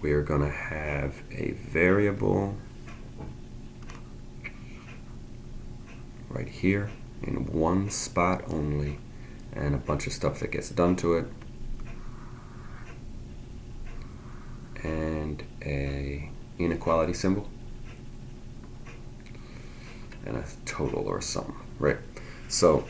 we are going to have a variable right here in one spot only and a bunch of stuff that gets done to it and a inequality symbol and a total or sum right? So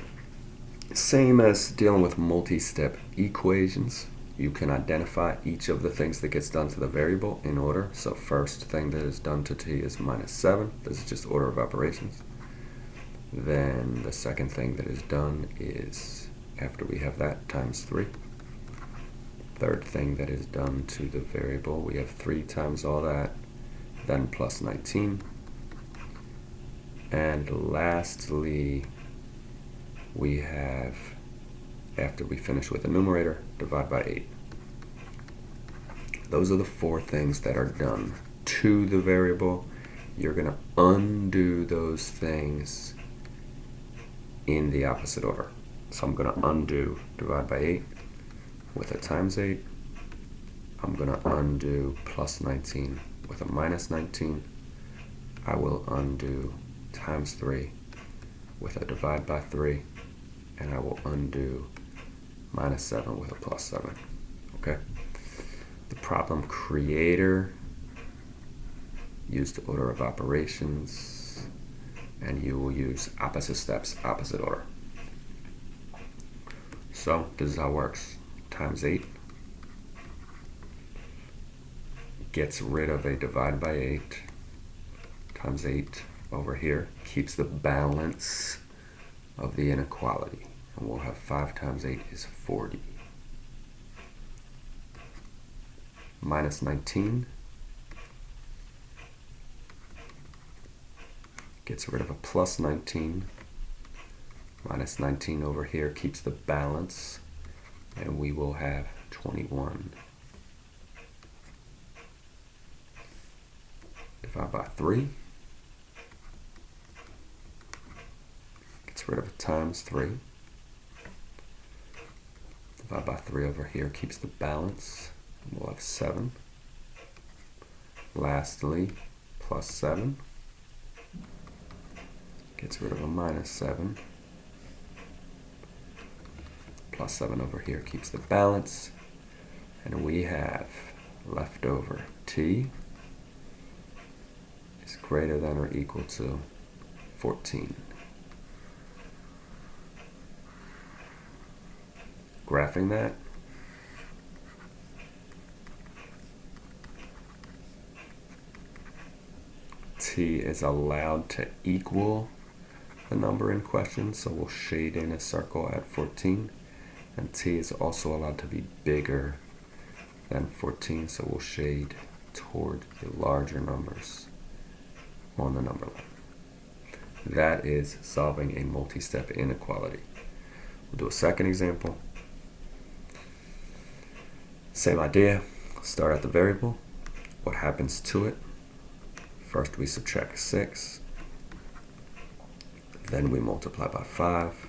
same as dealing with multi-step equations you can identify each of the things that gets done to the variable in order. So first thing that is done to t is minus 7 this is just order of operations. Then the second thing that is done is after we have that times 3 third thing that is done to the variable we have 3 times all that then plus 19 and lastly we have after we finish with the numerator divide by 8 those are the four things that are done to the variable you're going to undo those things in the opposite order. So I'm going to undo divide by 8 with a times 8. I'm going to undo plus 19 with a minus 19. I will undo times 3 with a divide by 3. And I will undo minus 7 with a plus 7. Okay? The problem creator use the order of operations and you will use opposite steps, opposite order. So this is how it works. Times 8 gets rid of a divide by 8 times 8 over here keeps the balance of the inequality. And we'll have 5 times 8 is 40. Minus 19 gets rid of a plus 19. Minus 19 over here keeps the balance, and we will have 21. Divide by 3. Gets rid of a times 3. Divide by 3 over here keeps the balance. We'll have 7. Lastly, plus 7 gets rid of a minus 7. Plus 7 over here keeps the balance. And we have left over t is greater than or equal to 14. Graphing that, t is allowed to equal the number in question, so we'll shade in a circle at 14. And t is also allowed to be bigger than 14, so we'll shade toward the larger numbers on the number line. That is solving a multi-step inequality. We'll do a second example. Same idea, start at the variable, what happens to it. First we subtract 6, then we multiply by 5.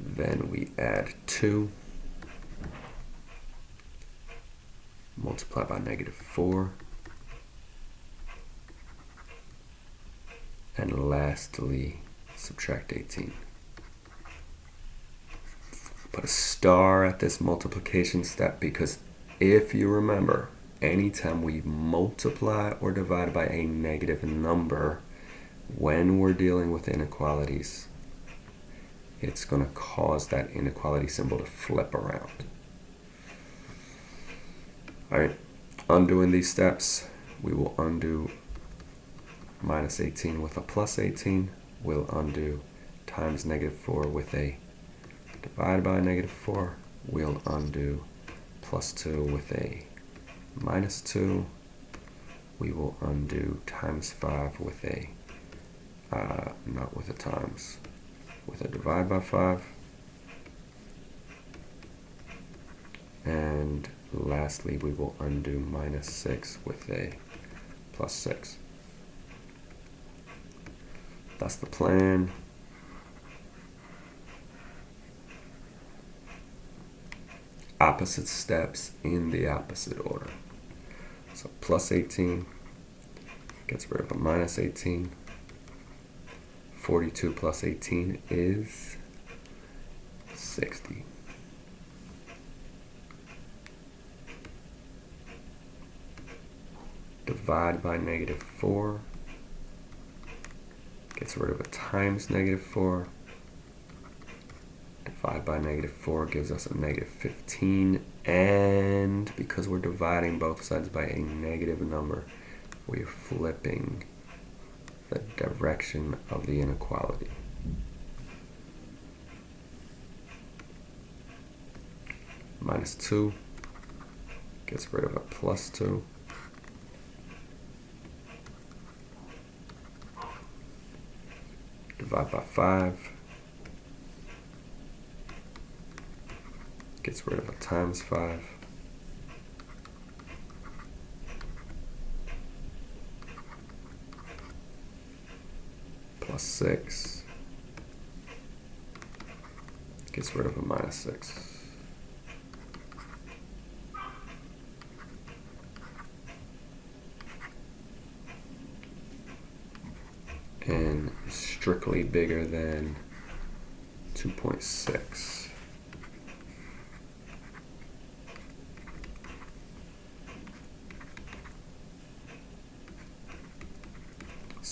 Then we add 2. Multiply by negative 4. And lastly, subtract 18. Put a star at this multiplication step because if you remember, anytime we multiply or divide by a negative number, when we're dealing with inequalities, it's going to cause that inequality symbol to flip around. All right, undoing these steps, we will undo minus 18 with a plus 18. We'll undo times negative 4 with a divided by negative 4. We'll undo plus 2 with a minus 2. We will undo times 5 with a uh, not with a times, with a divide by 5. And lastly, we will undo minus 6 with a plus 6. That's the plan. Opposite steps in the opposite order. So plus 18 gets rid of a minus 18. 42 plus 18 is 60. Divide by negative 4 gets rid of a times negative 4. Divide by negative 4 gives us a negative 15. And because we're dividing both sides by a negative number, we're flipping the direction of the inequality. Minus 2 gets rid of a plus 2. Divide by 5 gets rid of a times 5. plus 6 gets rid of a minus 6. And strictly bigger than 2.6.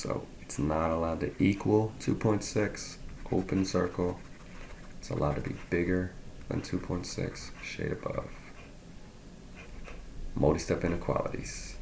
So it's not allowed to equal 2.6, open circle. It's allowed to be bigger than 2.6, shade above. Multi-step inequalities.